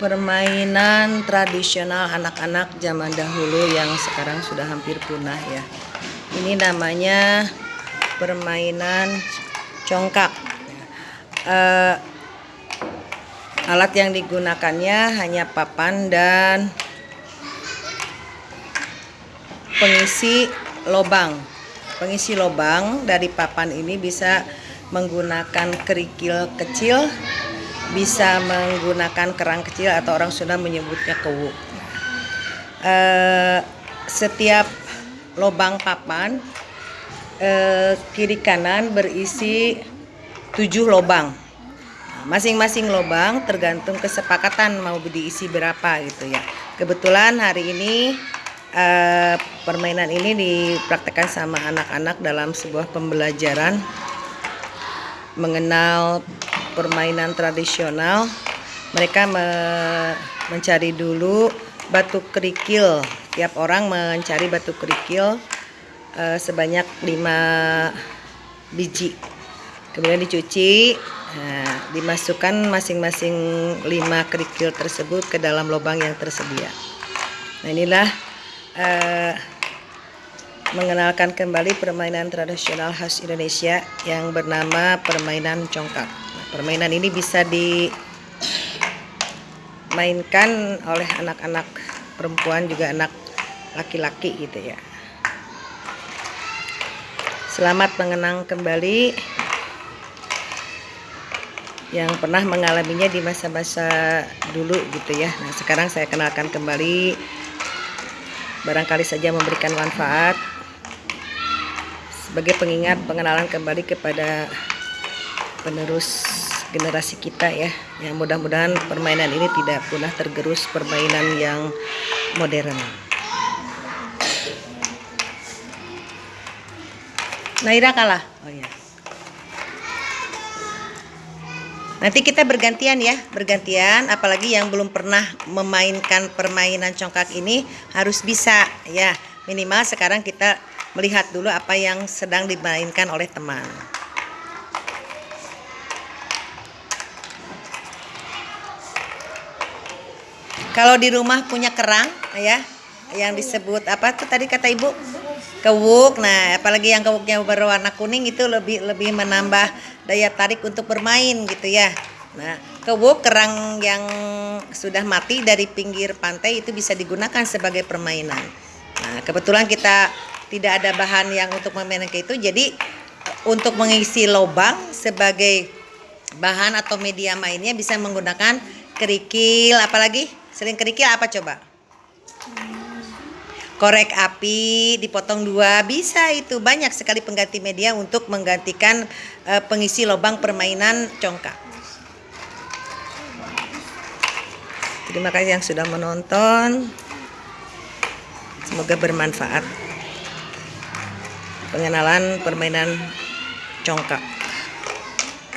permainan tradisional anak-anak zaman dahulu yang sekarang sudah hampir punah ya. Ini namanya permainan congkak. Uh, alat yang digunakannya hanya papan dan pengisi lobang. Pengisi lobang dari papan ini bisa menggunakan kerikil kecil bisa menggunakan kerang kecil atau orang Sunda menyebutnya kewu. Uh, setiap lubang papan uh, kiri kanan berisi tujuh lubang. Masing-masing lubang tergantung kesepakatan mau diisi berapa gitu ya. Kebetulan hari ini uh, permainan ini dipraktekkan sama anak-anak dalam sebuah pembelajaran mengenal permainan tradisional. Mereka me mencari dulu batu kerikil. Tiap orang mencari batu kerikil uh, sebanyak 5 biji. Kemudian dicuci nah, dimasukkan masing-masing 5 kerikil tersebut ke dalam lubang yang tersedia. Nah inilah uh, mengenalkan kembali permainan tradisional khas Indonesia yang bernama permainan congkak permainan ini bisa dimainkan oleh anak-anak perempuan juga anak laki-laki gitu ya. Selamat mengenang kembali yang pernah mengalaminya di masa-masa dulu gitu ya. Nah sekarang saya kenalkan kembali. Barangkali saja memberikan manfaat. Sebagai pengingat pengenalan kembali kepada penerus generasi kita ya. Yang mudah-mudahan permainan ini tidak punah tergerus permainan yang modern. Naira kalah. Oh ya nanti kita bergantian ya bergantian. Apalagi yang belum pernah memainkan permainan congkak ini harus bisa ya. Minimal sekarang kita melihat dulu apa yang sedang dimainkan oleh teman Kalau di rumah punya kerang ya, yang disebut apa tuh tadi kata Ibu? Kewuk. Nah, apalagi yang kewuknya berwarna kuning itu lebih lebih menambah daya tarik untuk bermain gitu ya. Nah, kewuk kerang yang sudah mati dari pinggir pantai itu bisa digunakan sebagai permainan. Nah, kebetulan kita tidak ada bahan yang untuk memainkan itu, jadi untuk mengisi lubang sebagai bahan atau media mainnya bisa menggunakan kerikil apalagi Seling kerikil apa coba? Korek api dipotong dua bisa itu banyak sekali pengganti media untuk menggantikan uh, pengisi lubang permainan congkak. Terima kasih yang sudah menonton. Semoga bermanfaat. Pengenalan permainan congkak.